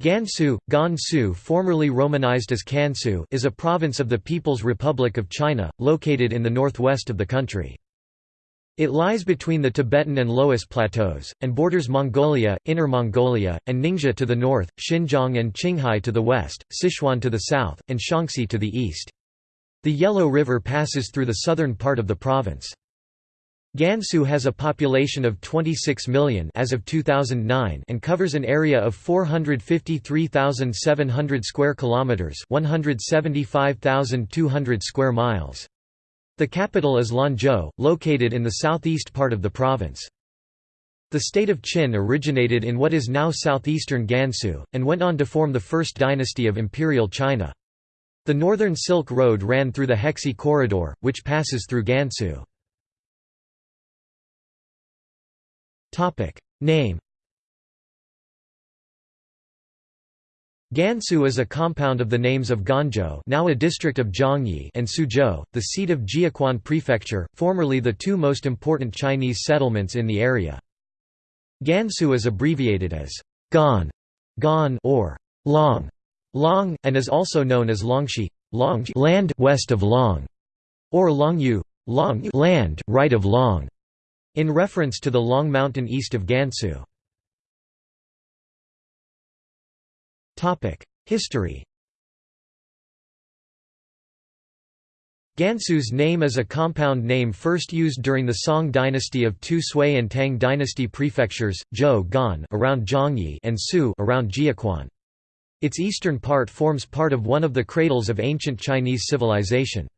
Gansu, Gansu formerly romanized as Kansu is a province of the People's Republic of China, located in the northwest of the country. It lies between the Tibetan and Loess plateaus, and borders Mongolia, Inner Mongolia, and Ningxia to the north, Xinjiang and Qinghai to the west, Sichuan to the south, and Shaanxi to the east. The Yellow River passes through the southern part of the province. Gansu has a population of 26 million as of 2009 and covers an area of 453,700 square kilometers, 175,200 square miles. The capital is Lanzhou, located in the southeast part of the province. The state of Qin originated in what is now southeastern Gansu, and went on to form the first dynasty of Imperial China. The Northern Silk Road ran through the Hexi Corridor, which passes through Gansu. Topic Name Gansu is a compound of the names of Ganzhou now a district of Zhangye and Suzhou, the seat of Jiuquan Prefecture, formerly the two most important Chinese settlements in the area. Gansu is abbreviated as Gan, Gan or Long, Long, and is also known as Longxi, Long land west of Long, or Longyu, Long land right of Long in reference to the Long Mountain east of Gansu. History Gansu's name is a compound name first used during the Song dynasty of two Sui and Tang dynasty prefectures, Zhou Gan around Zhangye and Su around Jiuquan. Its eastern part forms part of one of the cradles of ancient Chinese civilization.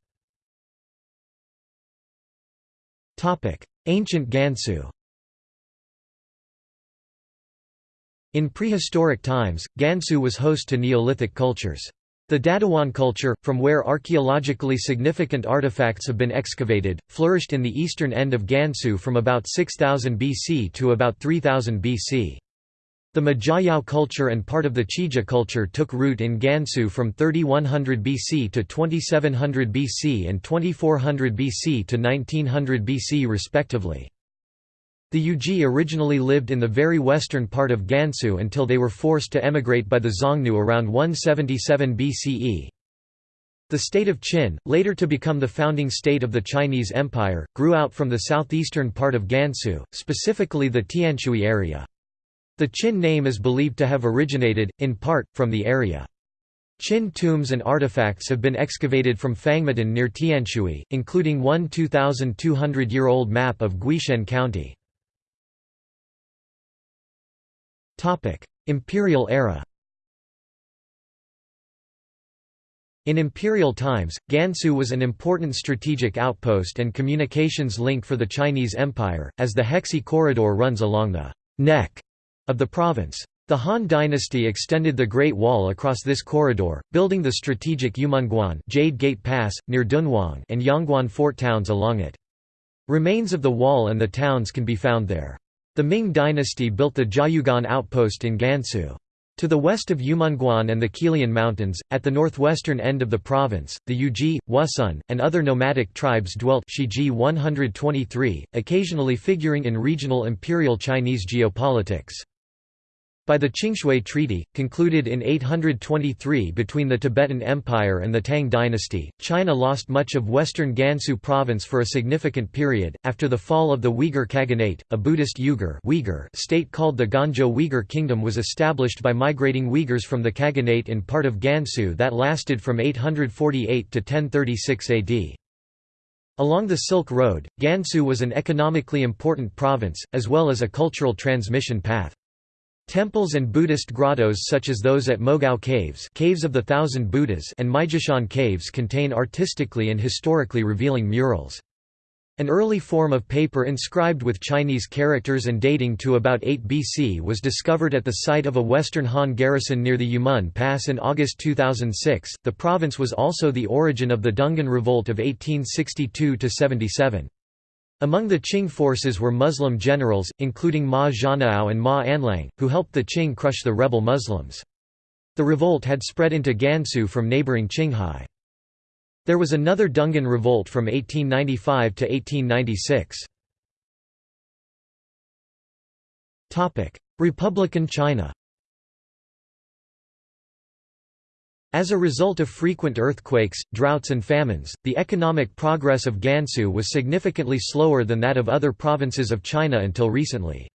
Ancient Gansu In prehistoric times, Gansu was host to Neolithic cultures. The Dadiwan culture, from where archaeologically significant artifacts have been excavated, flourished in the eastern end of Gansu from about 6000 BC to about 3000 BC. The Majiayao culture and part of the Qijia culture took root in Gansu from 3100 BC to 2700 BC and 2400 BC to 1900 BC respectively. The Yuezhi originally lived in the very western part of Gansu until they were forced to emigrate by the Xiongnu around 177 BCE. The state of Qin, later to become the founding state of the Chinese Empire, grew out from the southeastern part of Gansu, specifically the Tianshui area. The Qin name is believed to have originated, in part, from the area. Qin tombs and artifacts have been excavated from Fangmatan near Tianshui, including one 2,200-year-old map of Guishan County. Imperial era In imperial times, Gansu was an important strategic outpost and communications link for the Chinese Empire, as the Hexi Corridor runs along the neck of the province. The Han dynasty extended the Great Wall across this corridor, building the strategic Yumenguan Jade Gate Pass, near Dunhuang and Yangguan fort towns along it. Remains of the wall and the towns can be found there. The Ming dynasty built the Jiayuguan outpost in Gansu. To the west of Yumenguan and the Qilian Mountains, at the northwestern end of the province, the Yuezhi, Wusun, and other nomadic tribes dwelt Shiji 123, occasionally figuring in regional imperial Chinese geopolitics. By the Qingshui Treaty, concluded in 823 between the Tibetan Empire and the Tang dynasty, China lost much of western Gansu province for a significant period. After the fall of the Uyghur Khaganate, a Buddhist Uyghur Uyghur state called the Ganzhou Uyghur Kingdom was established by migrating Uyghurs from the Khaganate in part of Gansu that lasted from 848 to 1036 AD. Along the Silk Road, Gansu was an economically important province, as well as a cultural transmission path. Temples and Buddhist grottos such as those at Mogao Caves, Caves of the Thousand Buddhas and Maijishan Caves contain artistically and historically revealing murals. An early form of paper inscribed with Chinese characters and dating to about 8 BC was discovered at the site of a Western Han garrison near the Yumen Pass in August 2006. The province was also the origin of the Dungan Revolt of 1862 77. Among the Qing forces were Muslim generals, including Ma Zhanao and Ma Anlang, who helped the Qing crush the rebel Muslims. The revolt had spread into Gansu from neighboring Qinghai. There was another Dungan revolt from 1895 to 1896. Republican China As a result of frequent earthquakes, droughts and famines, the economic progress of Gansu was significantly slower than that of other provinces of China until recently.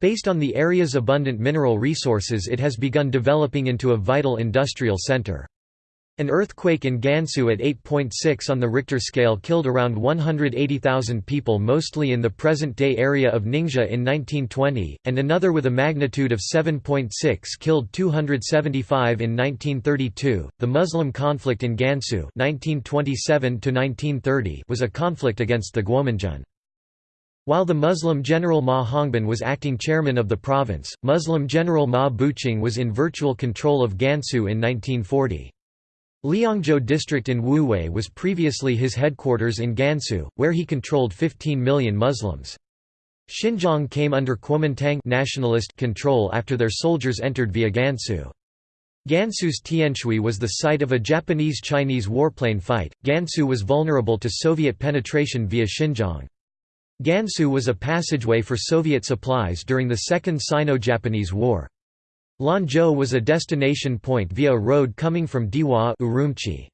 Based on the area's abundant mineral resources it has begun developing into a vital industrial center. An earthquake in Gansu at 8.6 on the Richter scale killed around 180,000 people mostly in the present-day area of Ningxia in 1920, and another with a magnitude of 7.6 killed 275 in 1932. The Muslim conflict in Gansu (1927–1930) was a conflict against the Guominjun. While the Muslim General Ma Hongbin was acting chairman of the province, Muslim General Ma Buqing was in virtual control of Gansu in 1940. Liangzhou district in Wuwei was previously his headquarters in Gansu, where he controlled 15 million Muslims. Xinjiang came under Kuomintang nationalist control after their soldiers entered via Gansu. Gansu's Tianshui was the site of a Japanese-Chinese warplane fight. Gansu was vulnerable to Soviet penetration via Xinjiang. Gansu was a passageway for Soviet supplies during the Second Sino-Japanese War. Lanzhou was a destination point via a road coming from Dihua Urumqi.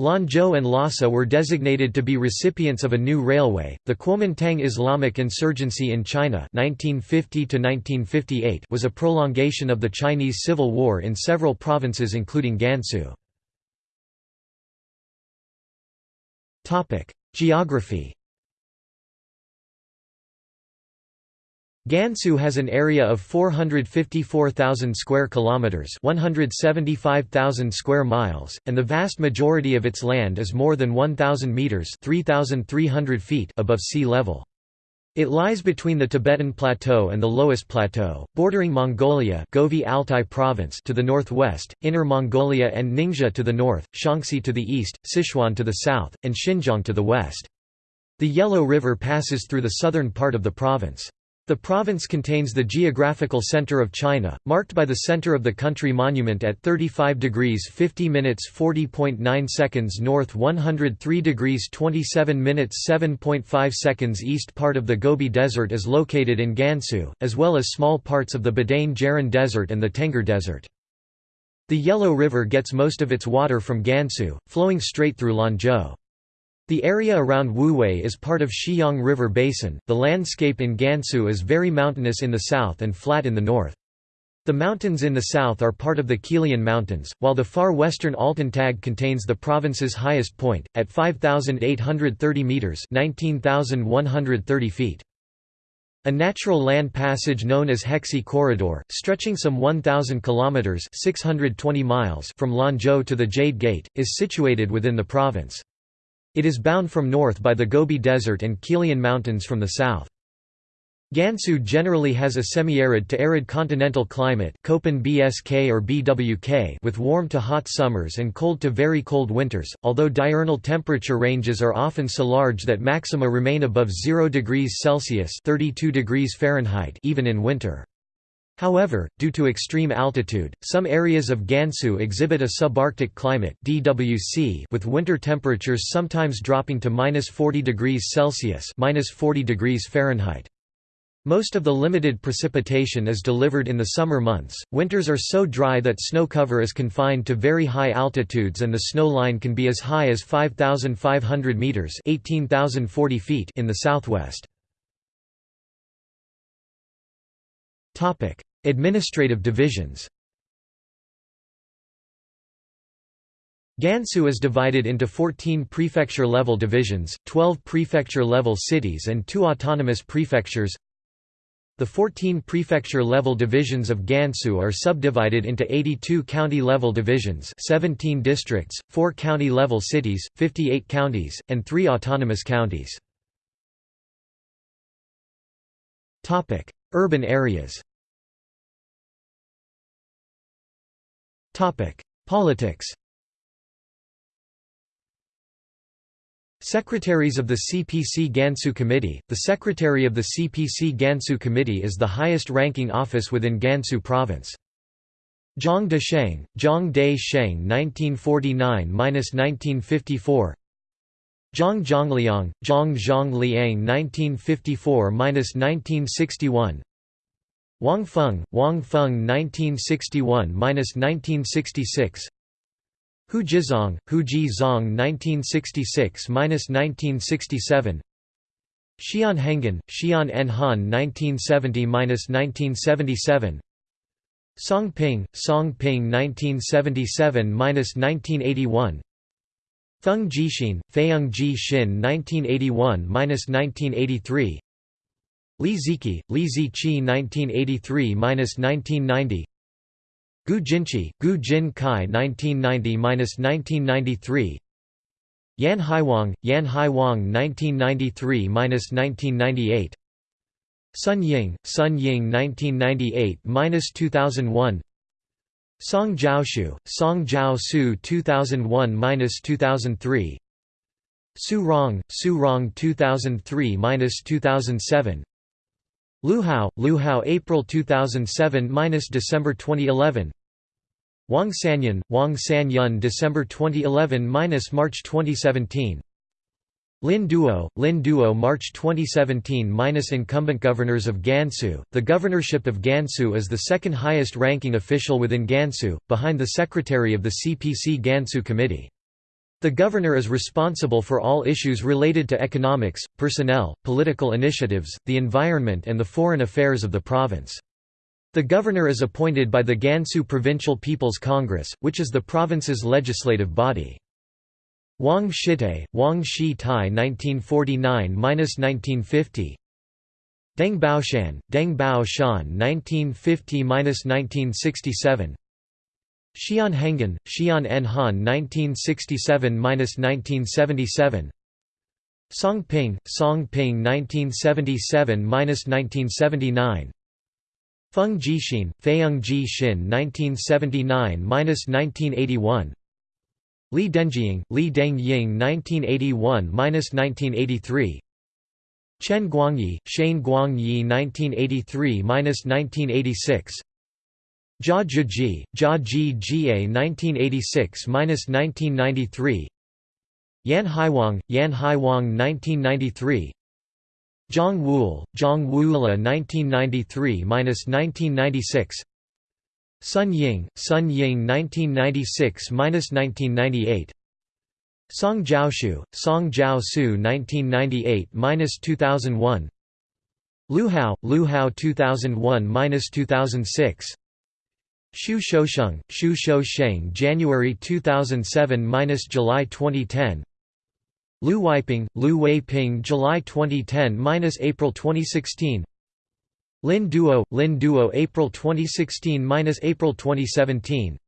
Lanzhou and Lhasa were designated to be recipients of a new railway. The Kuomintang Islamic insurgency in China (1950–1958) was a prolongation of the Chinese Civil War in several provinces, including Gansu. Topic: Geography. Gansu has an area of 454,000 square kilometers, 175,000 square miles, and the vast majority of its land is more than 1,000 meters (3,300 feet) above sea level. It lies between the Tibetan Plateau and the Loess Plateau, bordering Mongolia Altai Province to the northwest, Inner Mongolia and Ningxia to the north, Shaanxi to the east, Sichuan to the south, and Xinjiang to the west. The Yellow River passes through the southern part of the province. The province contains the geographical center of China, marked by the center of the country monument at 35 degrees 50 minutes 40.9 seconds north 103 degrees 27 minutes 7.5 seconds east Part of the Gobi Desert is located in Gansu, as well as small parts of the Badain Jaran Desert and the Tengger Desert. The Yellow River gets most of its water from Gansu, flowing straight through Lanzhou. The area around Wuwei is part of Shiyang River Basin. The landscape in Gansu is very mountainous in the south and flat in the north. The mountains in the south are part of the Qilian Mountains, while the far western Altantag contains the province's highest point, at 5,830 metres 19,130 feet. A natural land passage known as Hexi Corridor, stretching some 1,000 kilometres 620 miles from Lanzhou to the Jade Gate, is situated within the province. It is bound from north by the Gobi Desert and Qilian Mountains from the south. Gansu generally has a semi-arid to arid continental climate Köppen BSK or BWK with warm to hot summers and cold to very cold winters, although diurnal temperature ranges are often so large that maxima remain above 0 degrees Celsius 32 degrees Fahrenheit even in winter. However, due to extreme altitude, some areas of Gansu exhibit a subarctic climate (DWC) with winter temperatures sometimes dropping to -40 degrees Celsius (-40 degrees Fahrenheit). Most of the limited precipitation is delivered in the summer months. Winters are so dry that snow cover is confined to very high altitudes and the snow line can be as high as 5500 meters (18040 feet) in the southwest. Topic: Administrative divisions Gansu is divided into 14 prefecture-level divisions, 12 prefecture-level cities and two autonomous prefectures. The 14 prefecture-level divisions of Gansu are subdivided into 82 county-level divisions 17 districts, 4 county-level cities, 58 counties, and 3 autonomous counties. Urban areas Politics Secretaries of the CPC Gansu Committee. The Secretary of the CPC Gansu Committee is the highest-ranking office within Gansu Province. Zhang Desheng, Zhang De Sheng 1949–1954 Zhang Zhongliang, Zhang Zhongliang 1954–1961 Wang Feng, Wang Feng 1961–1966 Hu Jizong, Hu Ji Zong 1966–1967 Xian Henghan, Xian En Han 1970–1977 Song Ping, Song Ping 1977–1981 Feng Jixin, Feiyang Ji Xin 1981–1983 Li Ziqi, Li Ziqi 1983–1990 Gu Jinchi, Gu Jin Kai 1990–1993 Yan Haiwang, Yan Haiwang 1993–1998 Sun Ying, Sun Ying 1998–2001 Song Jiaoshu, Song Jiaosu 2001–2003 Su Rong, Su Rong 2003–2007 Lu Hao, Lu Hao April 2007–December 2011 Wang Sanyun, Wang Sanyun December 2011–March 2017 Lin Duo, Lin Duo March 2017 Incumbent governors of Gansu. The governorship of Gansu is the second highest ranking official within Gansu, behind the secretary of the CPC Gansu Committee. The governor is responsible for all issues related to economics, personnel, political initiatives, the environment and the foreign affairs of the province. The governor is appointed by the Gansu Provincial People's Congress, which is the province's legislative body. Wang Shitai, Wang Shi Tai 1949–1950 Deng Baoshan, Deng Baoshan 1950–1967 Xian Henghan, Xian En Han 1967–1977 Song Ping, Song Ping 1977–1979 Feng Jixin, Feiyang Ji Xin 1979–1981 Li Dengying, Li Dengying 1981–1983 Chen Guangyi, Shane Guangyi 1983–1986 Jia Zhijie, Jia Ji Jie 1986–1993 Yan Haiwang, Yan Haiwang 1993 Zhang Wuil, Zhang Wuila 1993–1996 Sun Ying, Sun Ying 1996–1998 Song Jiaoshu, Song Jiaosu 1998–2001 Lu Hao, Lu Hao 2001–2006 Xu Shousheng, Xu Shousheng January 2007–July 2010 Lu Weiping, Lu Weiping July 2010–April 2016 Lin Duo, Lin Duo April 2016–April 2017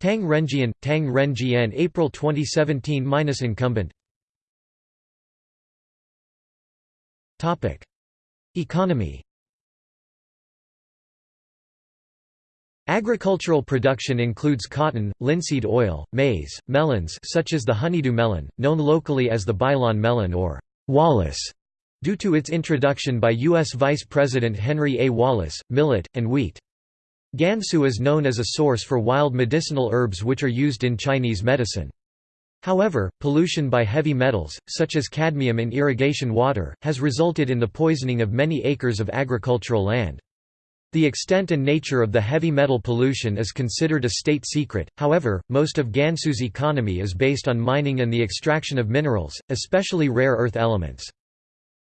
Tang Renjian, Tang Renjian April 2017–incumbent Economy Agricultural production includes cotton, linseed oil, maize, melons such as the honeydew melon, known locally as the Bailan melon or Wallace, due to its introduction by U.S. Vice President Henry A. Wallace, millet, and wheat. Gansu is known as a source for wild medicinal herbs which are used in Chinese medicine. However, pollution by heavy metals, such as cadmium in irrigation water, has resulted in the poisoning of many acres of agricultural land. The extent and nature of the heavy metal pollution is considered a state secret, however, most of Gansu's economy is based on mining and the extraction of minerals, especially rare earth elements.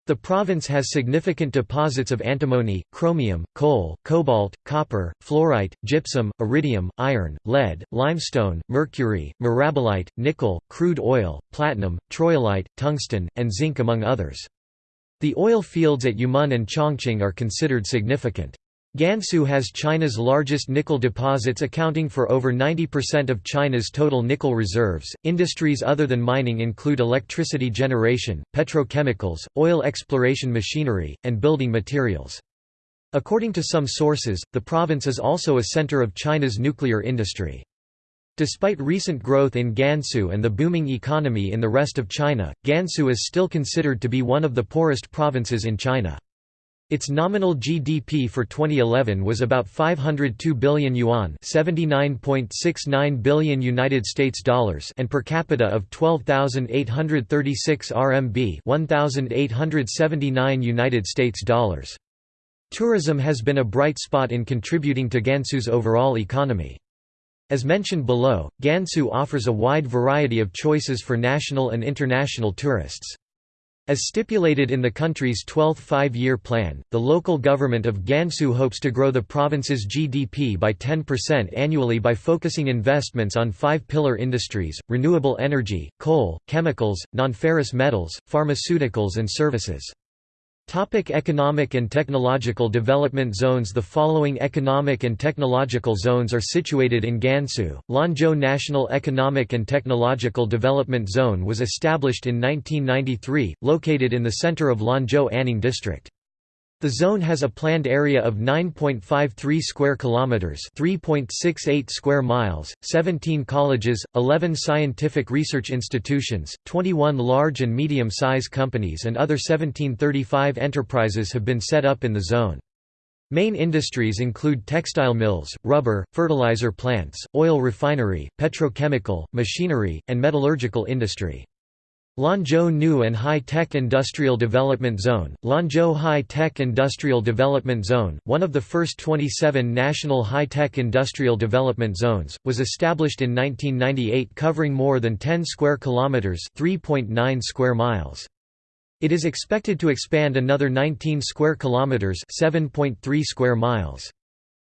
The province has significant deposits of antimony, chromium, coal, cobalt, copper, fluorite, gypsum, iridium, iron, lead, limestone, mercury, mirabilite, nickel, crude oil, platinum, troilite, tungsten, and zinc among others. The oil fields at Yumen and Changqing are considered significant. Gansu has China's largest nickel deposits accounting for over 90% of China's total nickel reserves. Industries other than mining include electricity generation, petrochemicals, oil exploration machinery, and building materials. According to some sources, the province is also a center of China's nuclear industry. Despite recent growth in Gansu and the booming economy in the rest of China, Gansu is still considered to be one of the poorest provinces in China. Its nominal GDP for 2011 was about 502 billion yuan, 79.69 billion United States dollars, and per capita of 12,836 RMB, 1,879 United States dollars. Tourism has been a bright spot in contributing to Gansu's overall economy. As mentioned below, Gansu offers a wide variety of choices for national and international tourists. As stipulated in the country's 12th five-year plan, the local government of Gansu hopes to grow the province's GDP by 10% annually by focusing investments on five pillar industries, renewable energy, coal, chemicals, non-ferrous metals, pharmaceuticals and services. Topic economic and technological development zones The following economic and technological zones are situated in Gansu. Lanzhou National Economic and Technological Development Zone was established in 1993, located in the center of Lanzhou Anning District. The zone has a planned area of 9.53 square kilometers, 3.68 square miles, 17 colleges, 11 scientific research institutions, 21 large and medium-sized companies and other 1735 enterprises have been set up in the zone. Main industries include textile mills, rubber, fertilizer plants, oil refinery, petrochemical, machinery, and metallurgical industry. Lanzhou New and High Tech Industrial Development Zone Lanzhou High Tech Industrial Development Zone, one of the first 27 national high-tech industrial development zones, was established in 1998 covering more than 10 square kilometers, 3.9 square miles. It is expected to expand another 19 square kilometers, 7.3 square miles.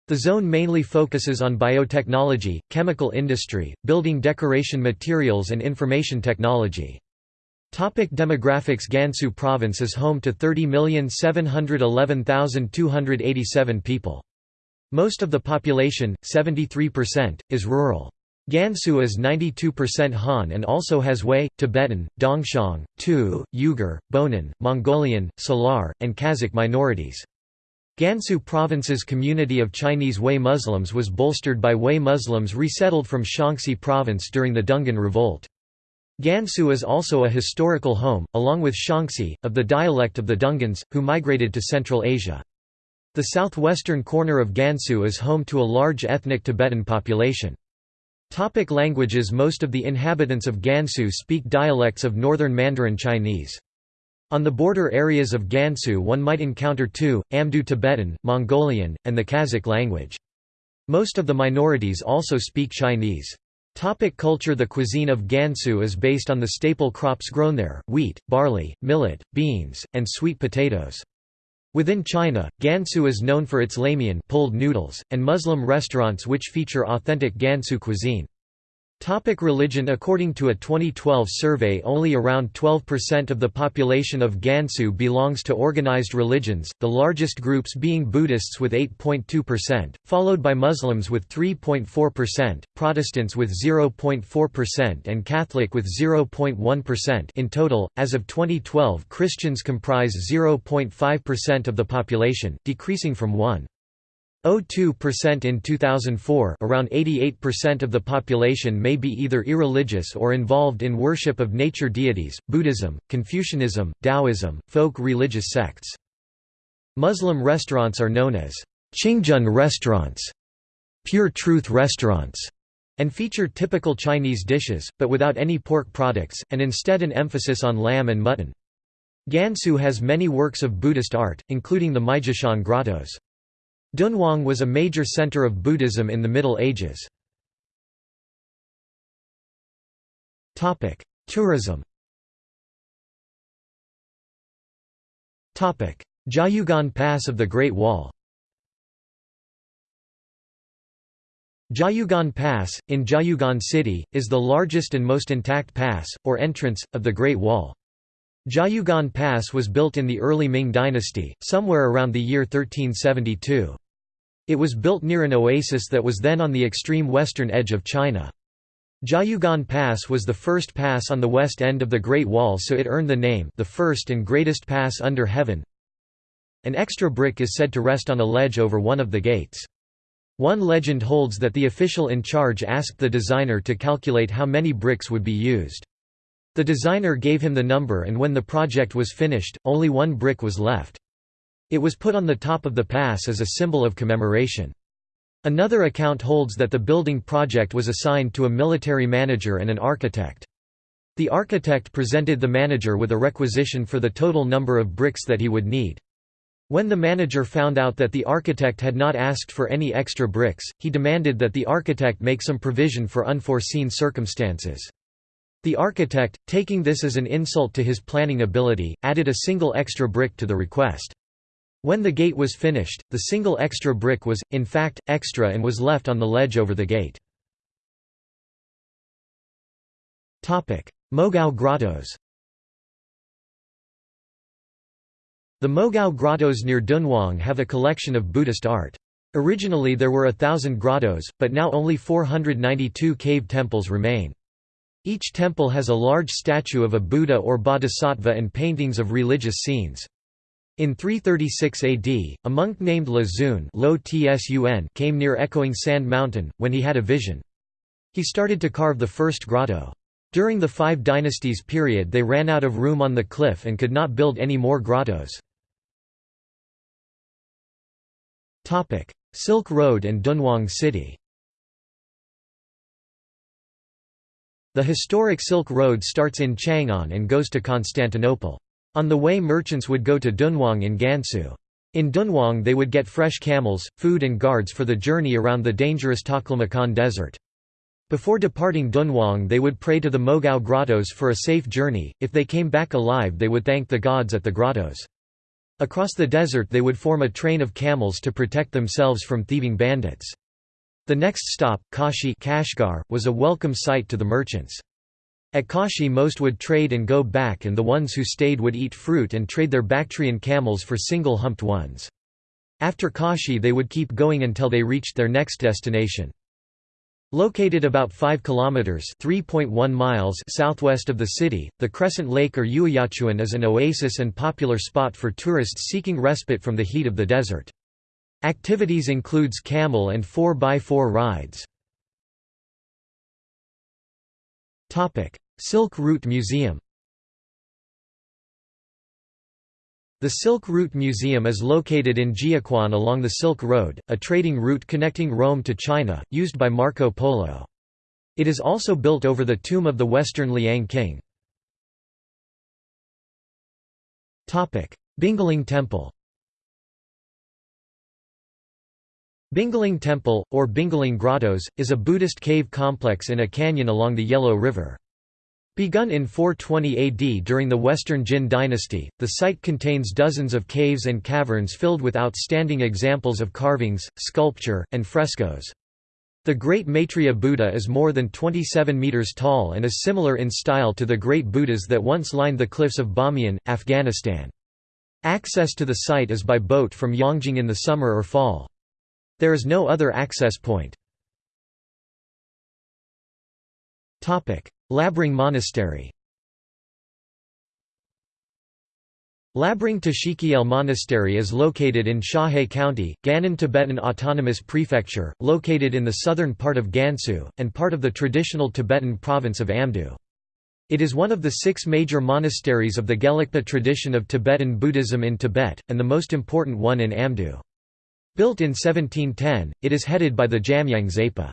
The zone mainly focuses on biotechnology, chemical industry, building decoration materials and information technology. Topic demographics Gansu province is home to 30,711,287 people. Most of the population, 73%, is rural. Gansu is 92% Han and also has Wei, Tibetan, Dongxiang, Tu, Uyghur, Bonan, Mongolian, Salar, and Kazakh minorities. Gansu province's community of Chinese Wei Muslims was bolstered by Wei Muslims resettled from Shaanxi province during the Dungan Revolt. Gansu is also a historical home, along with Shaanxi, of the dialect of the Dungans, who migrated to Central Asia. The southwestern corner of Gansu is home to a large ethnic Tibetan population. Topic languages Most of the inhabitants of Gansu speak dialects of Northern Mandarin Chinese. On the border areas of Gansu one might encounter Tu, Amdo Tibetan, Mongolian, and the Kazakh language. Most of the minorities also speak Chinese. Topic culture The cuisine of Gansu is based on the staple crops grown there, wheat, barley, millet, beans, and sweet potatoes. Within China, Gansu is known for its lamian pulled noodles, and Muslim restaurants which feature authentic Gansu cuisine. Topic religion According to a 2012 survey only around 12% of the population of Gansu belongs to organized religions, the largest groups being Buddhists with 8.2%, followed by Muslims with 3.4%, Protestants with 0.4% and Catholic with 0.1% in total. As of 2012 Christians comprise 0.5% of the population, decreasing from 1. 0.2% in 2004 around 88% of the population may be either irreligious or involved in worship of nature deities, Buddhism, Confucianism, Taoism, folk religious sects. Muslim restaurants are known as Qingzhen restaurants, pure truth restaurants, and feature typical Chinese dishes, but without any pork products, and instead an emphasis on lamb and mutton. Gansu has many works of Buddhist art, including the Maijishan grottos. Dunhuang was a major center of Buddhism in the Middle Ages. Tourism Jiayuguan Pass of the Great Wall Jiayuguan Pass, in Jiayuguan City, is the largest and most intact pass, or entrance, of the Great Wall. Jiayuguan Pass was built in the early Ming dynasty, somewhere around the year 1372. It was built near an oasis that was then on the extreme western edge of China. Jiayuguan Pass was the first pass on the west end of the Great Wall so it earned the name the first and greatest pass under heaven. An extra brick is said to rest on a ledge over one of the gates. One legend holds that the official in charge asked the designer to calculate how many bricks would be used. The designer gave him the number and when the project was finished, only one brick was left. It was put on the top of the pass as a symbol of commemoration. Another account holds that the building project was assigned to a military manager and an architect. The architect presented the manager with a requisition for the total number of bricks that he would need. When the manager found out that the architect had not asked for any extra bricks, he demanded that the architect make some provision for unforeseen circumstances. The architect, taking this as an insult to his planning ability, added a single extra brick to the request. When the gate was finished, the single extra brick was, in fact, extra and was left on the ledge over the gate. Mogao Grottos The Mogao Grottos near Dunhuang have a collection of Buddhist art. Originally there were a thousand grottos, but now only 492 cave temples remain. Each temple has a large statue of a Buddha or Bodhisattva and paintings of religious scenes. In 336 AD, a monk named La Zun came near Echoing Sand Mountain, when he had a vision. He started to carve the first grotto. During the Five Dynasties period they ran out of room on the cliff and could not build any more grottos. Silk Road and Dunhuang City The historic Silk Road starts in Chang'an and goes to Constantinople. On the way merchants would go to Dunhuang in Gansu. In Dunhuang they would get fresh camels, food and guards for the journey around the dangerous Taklamakan desert. Before departing Dunhuang they would pray to the Mogao grottos for a safe journey, if they came back alive they would thank the gods at the grottos. Across the desert they would form a train of camels to protect themselves from thieving bandits. The next stop, Kashi Kashgar, was a welcome sight to the merchants. At Kashi most would trade and go back and the ones who stayed would eat fruit and trade their Bactrian camels for single-humped ones. After Kashi they would keep going until they reached their next destination. Located about 5 kilometers (3.1 miles) southwest of the city, the Crescent Lake or Yueyaquan is an oasis and popular spot for tourists seeking respite from the heat of the desert. Activities includes camel and 4x4 rides. Silk Route Museum The Silk Route Museum is located in Jiuquan along the Silk Road, a trading route connecting Rome to China, used by Marco Polo. It is also built over the tomb of the Western Liang king. Bingling Temple Bingling Temple, or Bingling Grottos, is a Buddhist cave complex in a canyon along the Yellow River. Begun in 420 AD during the Western Jin dynasty, the site contains dozens of caves and caverns filled with outstanding examples of carvings, sculpture, and frescoes. The Great Maitreya Buddha is more than 27 meters tall and is similar in style to the Great Buddhas that once lined the cliffs of Bamiyan, Afghanistan. Access to the site is by boat from Yongjing in the summer or fall. There is no other access point. Labrang Monastery Labrang Tashikyil Monastery is located in Xiahe County, Gannan Tibetan Autonomous Prefecture, located in the southern part of Gansu, and part of the traditional Tibetan province of Amdo. It is one of the six major monasteries of the Gelugpa tradition of Tibetan Buddhism in Tibet, and the most important one in Amdo. Built in 1710, it is headed by the Jamyang Zhepa.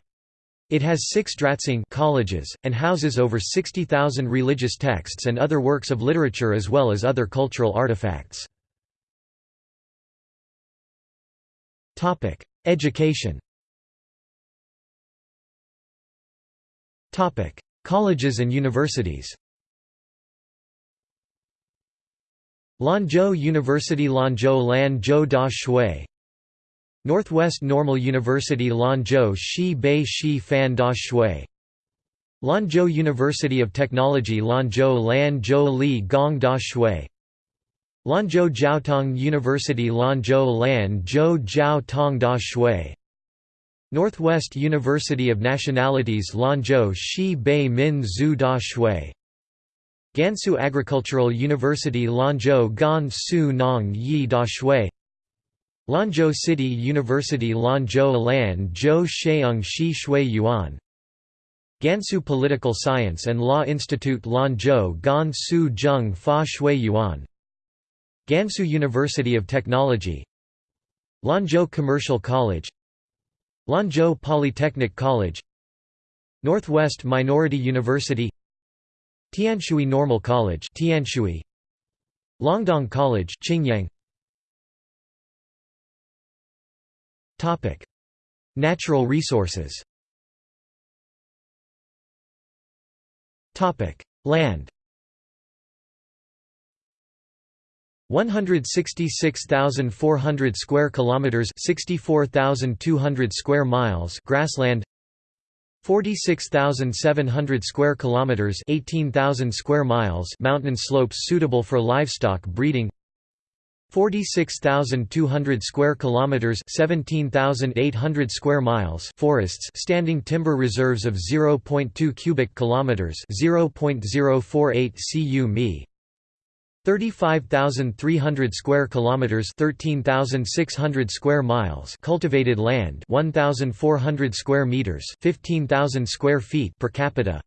It has six dratsang colleges, and houses over 60,000 religious texts and other works of literature as well as other cultural artifacts. Education Colleges and universities Lanzhou University Lanzhou Lanzhou Da Shui Northwest Normal University Lanzhou Shi Bei Shi Fan Da Shui. Lanzhou University of Technology Lanzhou Lanzhou Li Gong Da Shui. Lanzhou Jiaotong University Lanzhou Lanzhou Jiao Tong Da Shui. Northwest University of Nationalities Lanzhou Shi Bei Min Zhu Da Shui. Gansu Agricultural University Lanzhou Gan Su Nong Yi Da Shui Lanzhou City University Lanzhou Lan Zhou Sheung Shi Shui Yuan. Gansu Political Science and Law Institute Lanzhou Gan Su Zheng Fa Shui Yuan. Gansu University of Technology. Lanzhou Commercial College. Lanzhou Polytechnic College. Northwest Minority University. Tianshui Normal College Tianshui. Longdong College Qingyang Natural resources Land 166,400 square kilometers, 64,200 square miles grassland. 46,700 square kilometers, 18,000 square miles mountain slopes suitable for livestock breeding. 46,200 square kilometers 17,800 square miles forests standing timber reserves of 0.2 cubic kilometers 0.048 cu mi 35,300 square kilometers 13,600 square miles cultivated land 1,400 square meters 15,000 square feet per capita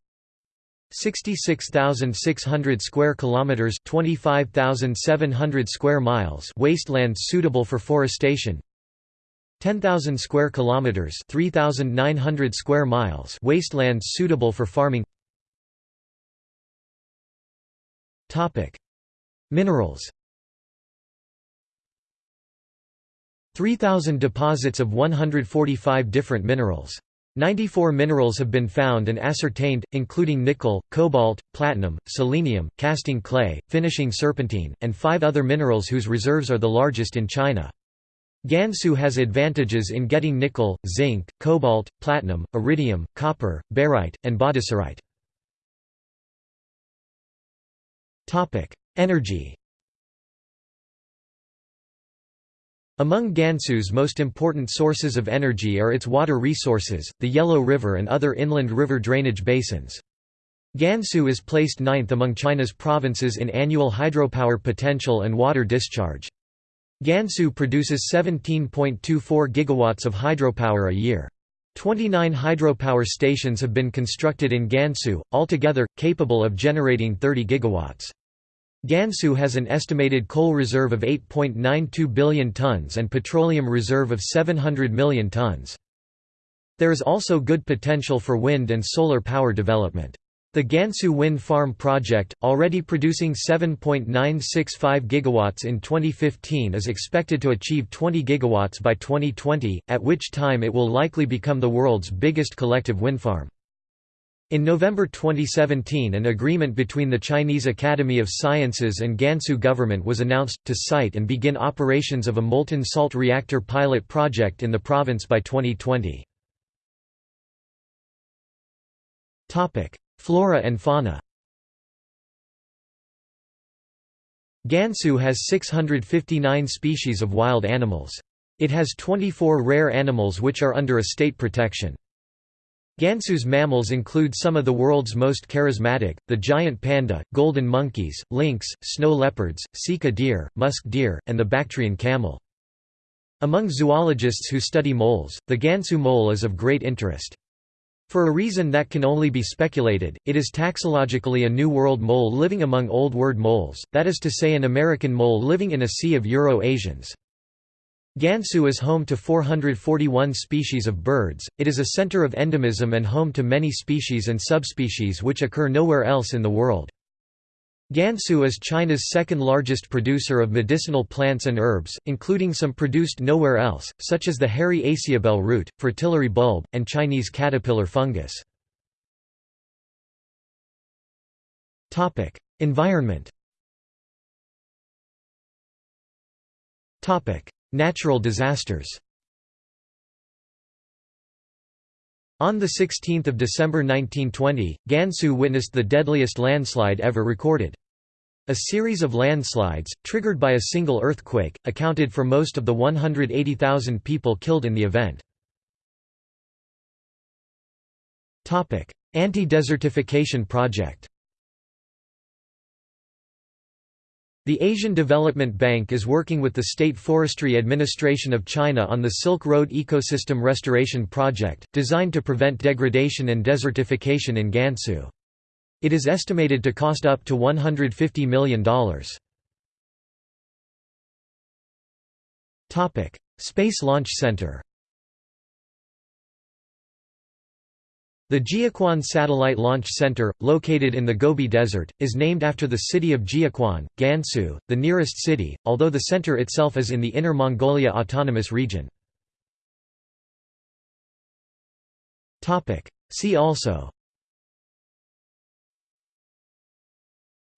66,600 square kilometers, 25,700 square miles, wastelands suitable for forestation. 10,000 square kilometers, 3,900 square miles, wastelands suitable for farming. Topic: Minerals. 3,000 deposits of 145 different minerals. 94 minerals have been found and ascertained, including nickel, cobalt, platinum, selenium, casting clay, finishing serpentine, and five other minerals whose reserves are the largest in China. Gansu has advantages in getting nickel, zinc, cobalt, platinum, iridium, copper, barite, and bauxite. Energy Among Gansu's most important sources of energy are its water resources, the Yellow River and other inland river drainage basins. Gansu is placed ninth among China's provinces in annual hydropower potential and water discharge. Gansu produces 17.24 gigawatts of hydropower a year. 29 hydropower stations have been constructed in Gansu, altogether, capable of generating 30 gigawatts. Gansu has an estimated coal reserve of 8.92 billion tons and petroleum reserve of 700 million tons. There is also good potential for wind and solar power development. The Gansu Wind Farm project, already producing 7.965 gigawatts in 2015 is expected to achieve 20 gigawatts by 2020, at which time it will likely become the world's biggest collective wind farm. In November 2017 an agreement between the Chinese Academy of Sciences and Gansu government was announced, to site and begin operations of a molten salt reactor pilot project in the province by 2020. Flora and fauna Gansu has 659 species of wild animals. It has 24 rare animals which are under a state protection. Gansu's mammals include some of the world's most charismatic, the giant panda, golden monkeys, lynx, snow leopards, sika deer, musk deer, and the Bactrian camel. Among zoologists who study moles, the Gansu mole is of great interest. For a reason that can only be speculated, it is taxologically a New World mole living among Old World moles, that is to say an American mole living in a sea of Euro-Asians. Gansu is home to 441 species of birds, it is a center of endemism and home to many species and subspecies which occur nowhere else in the world. Gansu is China's second largest producer of medicinal plants and herbs, including some produced nowhere else, such as the hairy asiabell root, fritillary bulb, and Chinese caterpillar fungus. Environment Natural disasters On 16 December 1920, Gansu witnessed the deadliest landslide ever recorded. A series of landslides, triggered by a single earthquake, accounted for most of the 180,000 people killed in the event. Anti-desertification project The Asian Development Bank is working with the State Forestry Administration of China on the Silk Road Ecosystem Restoration Project, designed to prevent degradation and desertification in Gansu. It is estimated to cost up to $150 million. Space Launch Center The Jiuquan Satellite Launch Center, located in the Gobi Desert, is named after the city of Jiuquan, Gansu, the nearest city, although the center itself is in the Inner Mongolia Autonomous Region. See also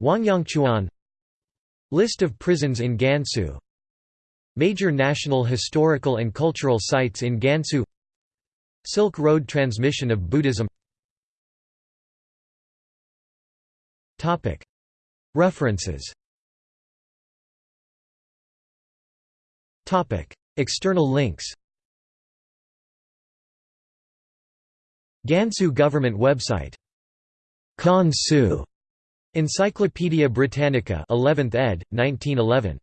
Wangyangchuan List of prisons in Gansu Major national historical and cultural sites in Gansu Silk Road transmission of Buddhism. References. External links. Gansu government website. Kan Su Encyclopædia Britannica 11th ed. 1911